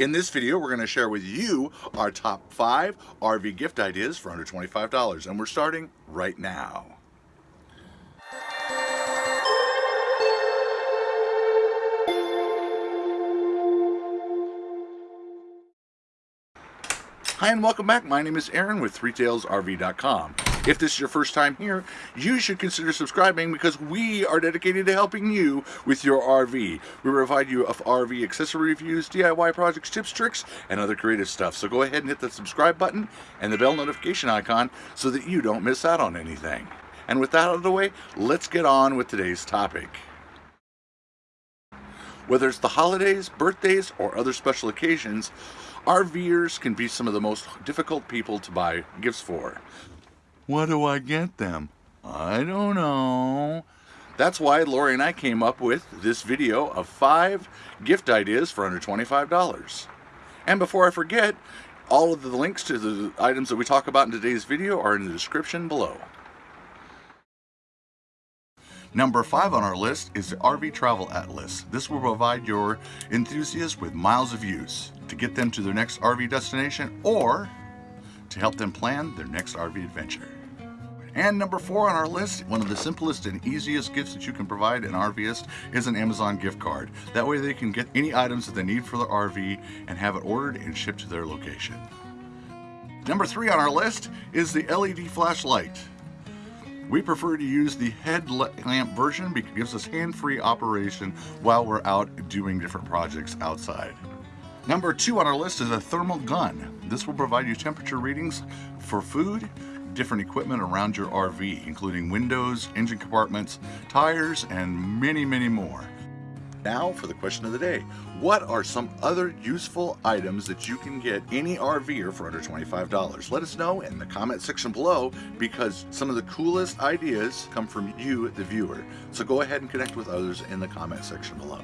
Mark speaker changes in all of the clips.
Speaker 1: In this video, we're going to share with you our top five RV gift ideas for under $25, and we're starting right now. Hi and welcome back. My name is Aaron with ThreeTailsRV.com. If this is your first time here, you should consider subscribing because we are dedicated to helping you with your RV. We provide you of RV accessory reviews, DIY projects, tips, tricks, and other creative stuff. So go ahead and hit the subscribe button and the bell notification icon so that you don't miss out on anything. And with that out of the way, let's get on with today's topic. Whether it's the holidays, birthdays, or other special occasions, RVers can be some of the most difficult people to buy gifts for. What do I get them? I don't know. That's why Lori and I came up with this video of five gift ideas for under $25. And before I forget, all of the links to the items that we talk about in today's video are in the description below. Number five on our list is the RV Travel Atlas. This will provide your enthusiasts with miles of use to get them to their next RV destination or to help them plan their next RV adventure. And number four on our list, one of the simplest and easiest gifts that you can provide an RVist is an Amazon gift card. That way they can get any items that they need for their RV and have it ordered and shipped to their location. Number three on our list is the LED flashlight. We prefer to use the headlamp version because it gives us hand-free operation while we're out doing different projects outside. Number two on our list is a thermal gun. This will provide you temperature readings for food, different equipment around your RV, including windows, engine compartments, tires, and many, many more. Now for the question of the day. What are some other useful items that you can get any RVer for under $25? Let us know in the comment section below because some of the coolest ideas come from you, the viewer. So go ahead and connect with others in the comment section below.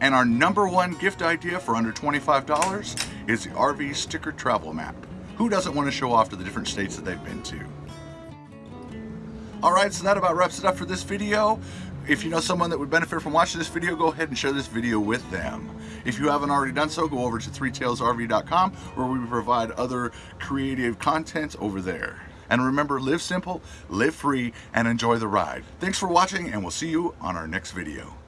Speaker 1: And our number one gift idea for under $25 is the RV sticker travel map. Who doesn't want to show off to the different states that they've been to? Alright, so that about wraps it up for this video. If you know someone that would benefit from watching this video, go ahead and share this video with them. If you haven't already done so, go over to threetailsrv.com where we provide other creative content over there. And remember, live simple, live free, and enjoy the ride. Thanks for watching, and we'll see you on our next video.